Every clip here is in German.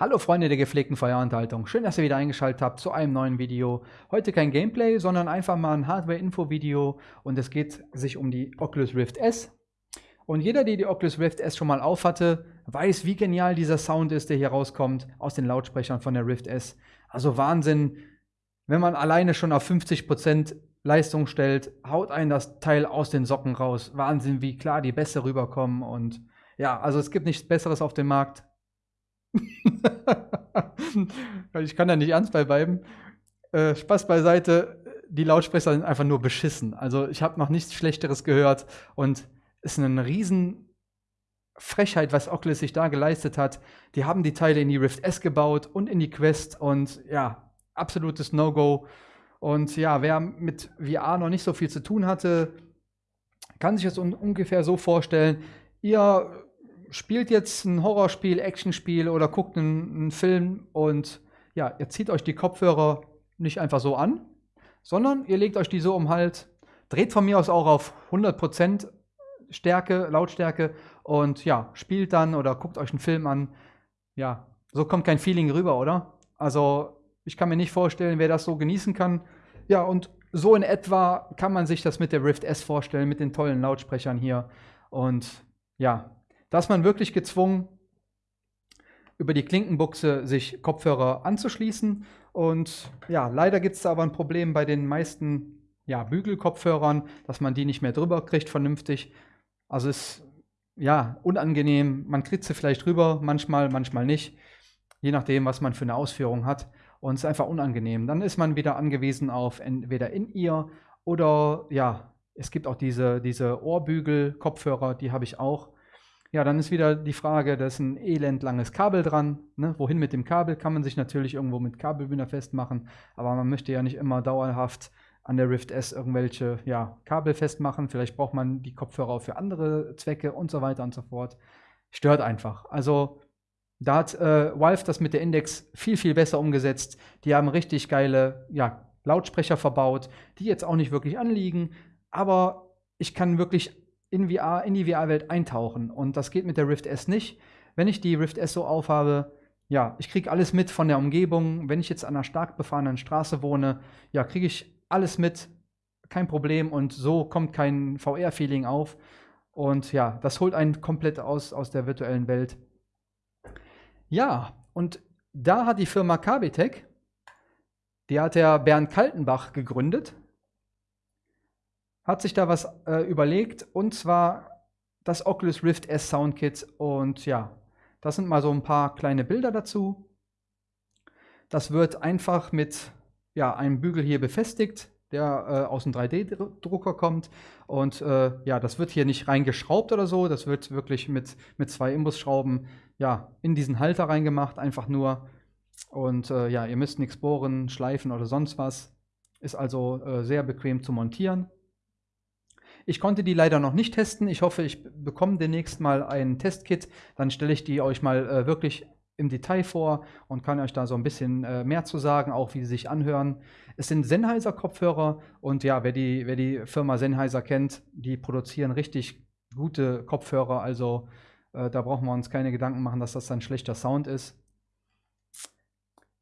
Hallo Freunde der gepflegten Feuerunterhaltung, schön, dass ihr wieder eingeschaltet habt zu einem neuen Video. Heute kein Gameplay, sondern einfach mal ein Hardware-Info-Video und es geht sich um die Oculus Rift S. Und jeder, der die Oculus Rift S schon mal aufhatte, weiß, wie genial dieser Sound ist, der hier rauskommt aus den Lautsprechern von der Rift S. Also Wahnsinn, wenn man alleine schon auf 50% Leistung stellt, haut einen das Teil aus den Socken raus. Wahnsinn, wie klar die Bässe rüberkommen und ja, also es gibt nichts Besseres auf dem Markt ich kann da nicht ernst bei bleiben. Äh, Spaß beiseite, die Lautsprecher sind einfach nur beschissen. Also ich habe noch nichts Schlechteres gehört und es ist eine riesen Frechheit, was Oculus sich da geleistet hat. Die haben die Teile in die Rift S gebaut und in die Quest und ja, absolutes No-Go. Und ja, wer mit VR noch nicht so viel zu tun hatte, kann sich das un ungefähr so vorstellen. Ihr spielt jetzt ein Horrorspiel, Actionspiel oder guckt einen, einen, Film und ja, ihr zieht euch die Kopfhörer nicht einfach so an, sondern ihr legt euch die so um Halt, dreht von mir aus auch auf 100% Stärke, Lautstärke und ja, spielt dann oder guckt euch einen Film an. Ja, so kommt kein Feeling rüber, oder? Also, ich kann mir nicht vorstellen, wer das so genießen kann. Ja, und so in etwa kann man sich das mit der Rift S vorstellen, mit den tollen Lautsprechern hier. Und ja, da ist man wirklich gezwungen, über die Klinkenbuchse sich Kopfhörer anzuschließen. Und ja, leider gibt es da aber ein Problem bei den meisten ja, Bügelkopfhörern, dass man die nicht mehr drüber kriegt vernünftig. Also ist ja unangenehm. Man kriegt sie vielleicht drüber, manchmal, manchmal nicht. Je nachdem, was man für eine Ausführung hat. Und es ist einfach unangenehm. Dann ist man wieder angewiesen auf entweder in ihr oder ja, es gibt auch diese, diese Ohrbügel-Kopfhörer, die habe ich auch. Ja, dann ist wieder die Frage, da ist ein elendlanges Kabel dran. Ne? Wohin mit dem Kabel? Kann man sich natürlich irgendwo mit Kabelbinder festmachen, aber man möchte ja nicht immer dauerhaft an der Rift S irgendwelche ja, Kabel festmachen. Vielleicht braucht man die Kopfhörer für andere Zwecke und so weiter und so fort. Stört einfach. Also da hat äh, Valve das mit der Index viel, viel besser umgesetzt. Die haben richtig geile ja, Lautsprecher verbaut, die jetzt auch nicht wirklich anliegen, aber ich kann wirklich in, VR, in die VR-Welt eintauchen. Und das geht mit der Rift S nicht. Wenn ich die Rift S so aufhabe, ja, ich kriege alles mit von der Umgebung. Wenn ich jetzt an einer stark befahrenen Straße wohne, ja, kriege ich alles mit, kein Problem. Und so kommt kein VR-Feeling auf. Und ja, das holt einen komplett aus, aus der virtuellen Welt. Ja, und da hat die Firma Kabitech, die hat der Bernd Kaltenbach gegründet hat sich da was äh, überlegt und zwar das Oculus Rift S Soundkit und ja, das sind mal so ein paar kleine Bilder dazu. Das wird einfach mit ja, einem Bügel hier befestigt, der äh, aus dem 3D-Drucker kommt. Und äh, ja, das wird hier nicht reingeschraubt oder so. Das wird wirklich mit, mit zwei Imbusschrauben ja, in diesen Halter reingemacht, einfach nur. Und äh, ja, ihr müsst nichts bohren, schleifen oder sonst was. Ist also äh, sehr bequem zu montieren. Ich konnte die leider noch nicht testen. Ich hoffe, ich bekomme demnächst mal ein Testkit. Dann stelle ich die euch mal äh, wirklich im Detail vor und kann euch da so ein bisschen äh, mehr zu sagen, auch wie sie sich anhören. Es sind Sennheiser Kopfhörer und ja, wer die, wer die Firma Sennheiser kennt, die produzieren richtig gute Kopfhörer. Also äh, da brauchen wir uns keine Gedanken machen, dass das ein schlechter Sound ist.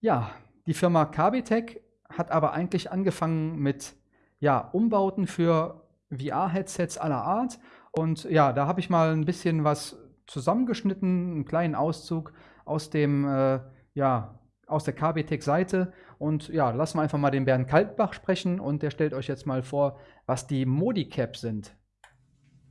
Ja, die Firma Kabitech hat aber eigentlich angefangen mit ja, Umbauten für VR-Headsets aller Art. Und ja, da habe ich mal ein bisschen was zusammengeschnitten, einen kleinen Auszug aus dem, äh, ja, aus der KBTech-Seite. Und ja, lassen wir einfach mal den Bernd Kaltbach sprechen und der stellt euch jetzt mal vor, was die Modicap sind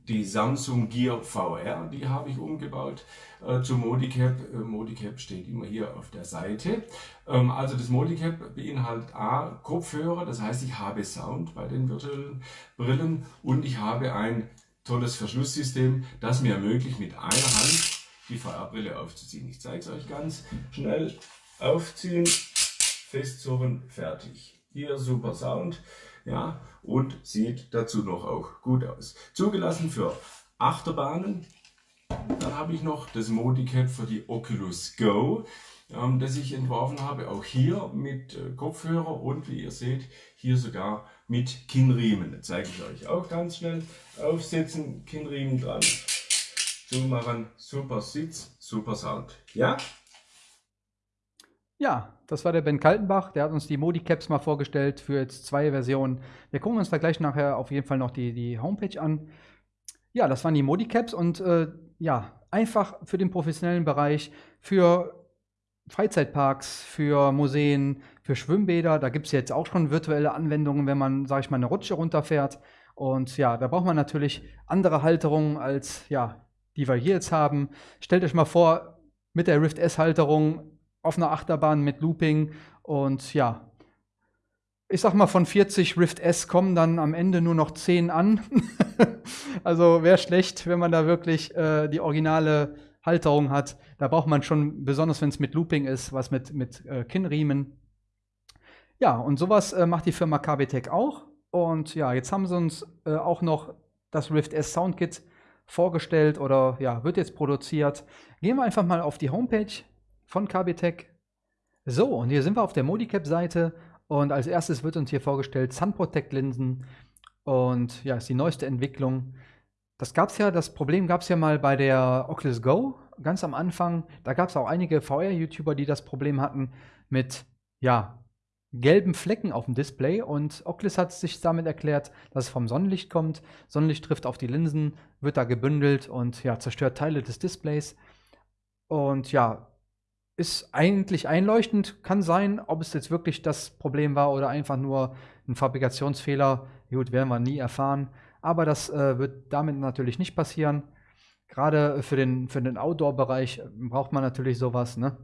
die Samsung Gear VR, die habe ich umgebaut äh, zu Modicap. Äh, Modicap steht immer hier auf der Seite. Ähm, also das Modicap beinhaltet A, Kopfhörer, das heißt ich habe Sound bei den virtuellen Brillen und ich habe ein tolles Verschlusssystem, das mir ermöglicht mit einer Hand die VR-Brille aufzuziehen. Ich zeige es euch ganz schnell. Aufziehen, festzurren, fertig. Hier super Sound ja, und sieht dazu noch auch gut aus. Zugelassen für Achterbahnen. Dann habe ich noch das Modicap für die Oculus Go, ähm, das ich entworfen habe, auch hier mit äh, Kopfhörer und wie ihr seht, hier sogar mit Kinnriemen. Das zeige ich euch auch ganz schnell. Aufsetzen, Kinnriemen dran, zumachen, super Sitz, super Sound. Ja? Ja, das war der Ben Kaltenbach. Der hat uns die Modi-Caps mal vorgestellt für jetzt zwei Versionen. Wir gucken uns da gleich nachher auf jeden Fall noch die, die Homepage an. Ja, das waren die Modi-Caps und äh, ja, einfach für den professionellen Bereich, für Freizeitparks, für Museen, für Schwimmbäder. Da gibt es jetzt auch schon virtuelle Anwendungen, wenn man, sage ich mal, eine Rutsche runterfährt. Und ja, da braucht man natürlich andere Halterungen als ja, die wir hier jetzt haben. Stellt euch mal vor, mit der Rift S-Halterung auf einer Achterbahn mit Looping und ja, ich sag mal, von 40 Rift S kommen dann am Ende nur noch 10 an. also wäre schlecht, wenn man da wirklich äh, die originale Halterung hat. Da braucht man schon, besonders wenn es mit Looping ist, was mit, mit äh, Kinnriemen. Ja, und sowas äh, macht die Firma KBTech auch. Und ja, jetzt haben sie uns äh, auch noch das Rift S Soundkit vorgestellt oder ja, wird jetzt produziert. Gehen wir einfach mal auf die Homepage von KBTech. So, und hier sind wir auf der Modicap-Seite und als erstes wird uns hier vorgestellt Sun Protect Linsen und ja, ist die neueste Entwicklung. Das gab es ja, das Problem gab es ja mal bei der Oculus Go ganz am Anfang. Da gab es auch einige VR-YouTuber, die das Problem hatten mit ja, gelben Flecken auf dem Display und Oculus hat sich damit erklärt, dass es vom Sonnenlicht kommt. Sonnenlicht trifft auf die Linsen, wird da gebündelt und ja, zerstört Teile des Displays. Und ja, ist eigentlich einleuchtend, kann sein, ob es jetzt wirklich das Problem war oder einfach nur ein Fabrikationsfehler. Gut, werden wir nie erfahren. Aber das äh, wird damit natürlich nicht passieren. Gerade für den, für den Outdoor-Bereich braucht man natürlich sowas, ne?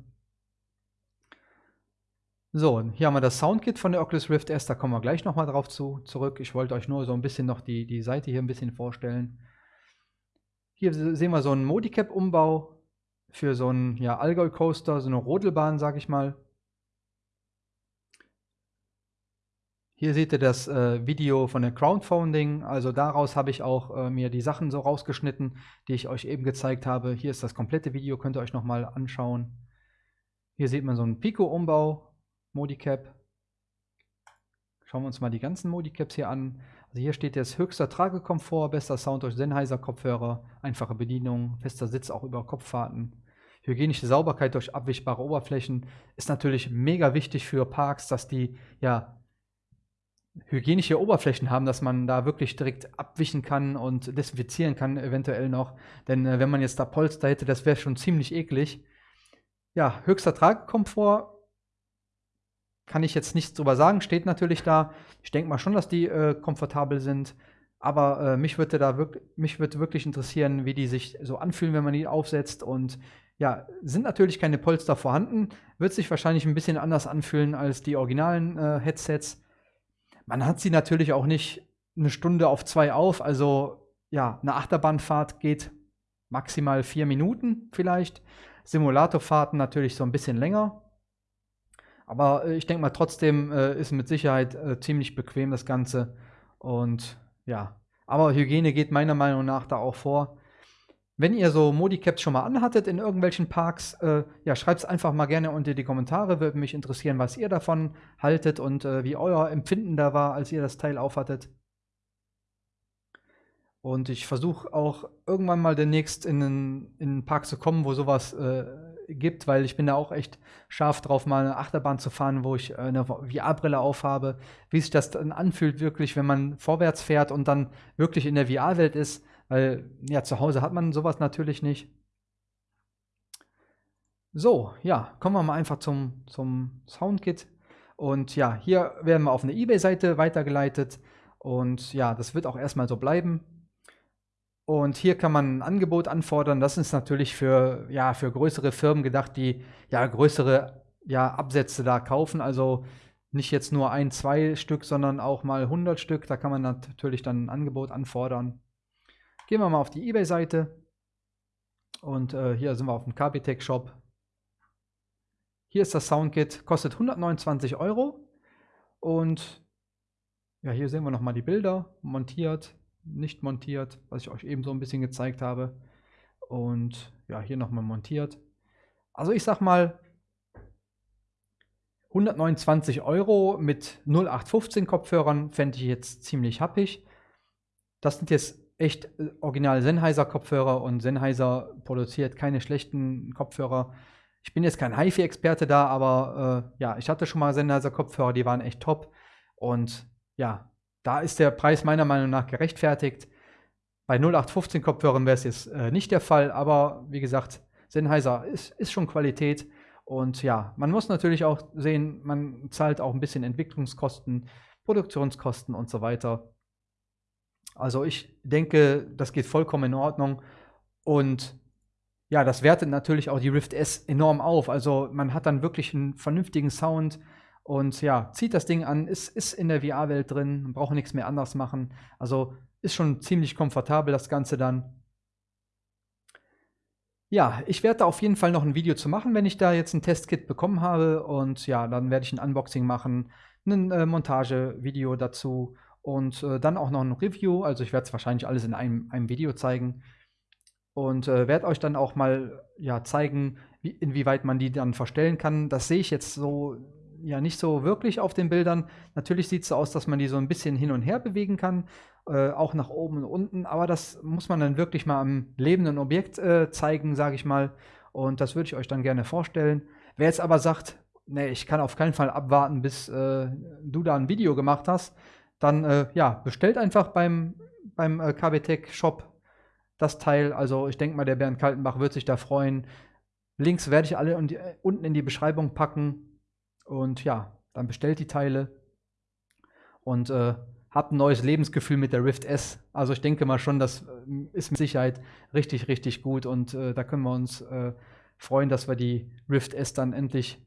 So, hier haben wir das Soundkit von der Oculus Rift S, da kommen wir gleich nochmal drauf zu, zurück. Ich wollte euch nur so ein bisschen noch die, die Seite hier ein bisschen vorstellen. Hier sehen wir so einen Modicap-Umbau für so einen ja, Allgäu Coaster, so eine Rodelbahn, sag ich mal. Hier seht ihr das äh, Video von der Crowdfunding. Also daraus habe ich auch äh, mir die Sachen so rausgeschnitten, die ich euch eben gezeigt habe. Hier ist das komplette Video, könnt ihr euch nochmal anschauen. Hier sieht man so einen Pico-Umbau, Modicap. Schauen wir uns mal die ganzen Modicaps hier an. Also hier steht jetzt höchster Tragekomfort, bester Sound durch Sennheiser Kopfhörer, einfache Bedienung, fester Sitz auch über Kopffahrten. Hygienische Sauberkeit durch abwischbare Oberflächen ist natürlich mega wichtig für Parks, dass die ja hygienische Oberflächen haben, dass man da wirklich direkt abwischen kann und desinfizieren kann, eventuell noch. Denn äh, wenn man jetzt da Polster hätte, das wäre schon ziemlich eklig. Ja, höchster Tragkomfort kann ich jetzt nichts drüber sagen, steht natürlich da. Ich denke mal schon, dass die äh, komfortabel sind. Aber äh, mich würde da wirklich, mich würde wirklich interessieren, wie die sich so anfühlen, wenn man die aufsetzt und ja, sind natürlich keine Polster vorhanden, wird sich wahrscheinlich ein bisschen anders anfühlen als die originalen äh, Headsets. Man hat sie natürlich auch nicht eine Stunde auf zwei auf, also ja, eine Achterbahnfahrt geht maximal vier Minuten vielleicht. Simulatorfahrten natürlich so ein bisschen länger. Aber äh, ich denke mal, trotzdem äh, ist mit Sicherheit äh, ziemlich bequem das Ganze. Und ja, aber Hygiene geht meiner Meinung nach da auch vor. Wenn ihr so Modicaps schon mal anhattet in irgendwelchen Parks, äh, ja, schreibt es einfach mal gerne unter die Kommentare. Würde mich interessieren, was ihr davon haltet und äh, wie euer Empfinden da war, als ihr das Teil aufhattet. Und ich versuche auch irgendwann mal demnächst in einen, in einen Park zu kommen, wo sowas äh, gibt, weil ich bin da auch echt scharf drauf, mal eine Achterbahn zu fahren, wo ich eine VR-Brille aufhabe, wie sich das dann anfühlt wirklich, wenn man vorwärts fährt und dann wirklich in der VR-Welt ist. Weil, ja, zu Hause hat man sowas natürlich nicht. So, ja, kommen wir mal einfach zum, zum Soundkit. Und ja, hier werden wir auf eine Ebay-Seite weitergeleitet. Und ja, das wird auch erstmal so bleiben. Und hier kann man ein Angebot anfordern. Das ist natürlich für, ja, für größere Firmen gedacht, die ja größere ja, Absätze da kaufen. Also nicht jetzt nur ein, zwei Stück, sondern auch mal 100 Stück. Da kann man natürlich dann ein Angebot anfordern. Gehen wir mal auf die eBay-Seite. Und äh, hier sind wir auf dem KBTech Shop. Hier ist das Soundkit, kostet 129 Euro. Und ja, hier sehen wir nochmal die Bilder, montiert, nicht montiert, was ich euch eben so ein bisschen gezeigt habe. Und ja, hier nochmal montiert. Also ich sag mal, 129 Euro mit 0815 Kopfhörern fände ich jetzt ziemlich happig. Das sind jetzt echt äh, original Sennheiser Kopfhörer und Sennheiser produziert keine schlechten Kopfhörer. Ich bin jetzt kein HiFi-Experte da, aber äh, ja, ich hatte schon mal Sennheiser-Kopfhörer, die waren echt top. Und ja, da ist der Preis meiner Meinung nach gerechtfertigt. Bei 0815 Kopfhörern wäre es jetzt äh, nicht der Fall, aber wie gesagt, Sennheiser ist, ist schon Qualität. Und ja, man muss natürlich auch sehen, man zahlt auch ein bisschen Entwicklungskosten, Produktionskosten und so weiter. Also ich denke, das geht vollkommen in Ordnung. Und ja, das wertet natürlich auch die Rift S enorm auf. Also man hat dann wirklich einen vernünftigen Sound und ja, zieht das Ding an, ist, ist in der VR-Welt drin, braucht nichts mehr anders machen. Also ist schon ziemlich komfortabel das Ganze dann. Ja, ich werde da auf jeden Fall noch ein Video zu machen, wenn ich da jetzt ein Testkit bekommen habe. Und ja, dann werde ich ein Unboxing machen, ein äh, Montagevideo dazu und äh, dann auch noch ein Review. Also ich werde es wahrscheinlich alles in einem, einem Video zeigen. Und äh, werde euch dann auch mal ja, zeigen, wie, inwieweit man die dann verstellen kann. Das sehe ich jetzt so ja nicht so wirklich auf den Bildern. Natürlich sieht es so aus, dass man die so ein bisschen hin und her bewegen kann, äh, auch nach oben und unten, aber das muss man dann wirklich mal am lebenden Objekt äh, zeigen, sage ich mal. Und das würde ich euch dann gerne vorstellen. Wer jetzt aber sagt, nee, ich kann auf keinen Fall abwarten, bis äh, du da ein Video gemacht hast, dann äh, ja, bestellt einfach beim, beim äh, KBTech Shop das Teil. Also ich denke mal, der Bernd Kaltenbach wird sich da freuen. Links werde ich alle unten in die Beschreibung packen. Und ja, dann bestellt die Teile und äh, habt ein neues Lebensgefühl mit der Rift S. Also ich denke mal schon, das äh, ist mit Sicherheit richtig, richtig gut und äh, da können wir uns äh, freuen, dass wir die Rift S dann endlich,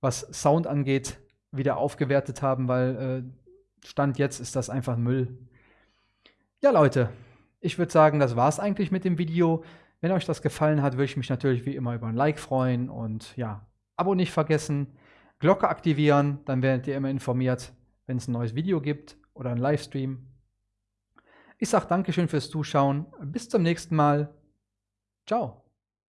was Sound angeht, wieder aufgewertet haben, weil äh, Stand jetzt ist das einfach Müll. Ja, Leute, ich würde sagen, das war es eigentlich mit dem Video. Wenn euch das gefallen hat, würde ich mich natürlich wie immer über ein Like freuen und ja, Abo nicht vergessen. Glocke aktivieren, dann werdet ihr immer informiert, wenn es ein neues Video gibt oder ein Livestream. Ich sage Dankeschön fürs Zuschauen. Bis zum nächsten Mal. Ciao.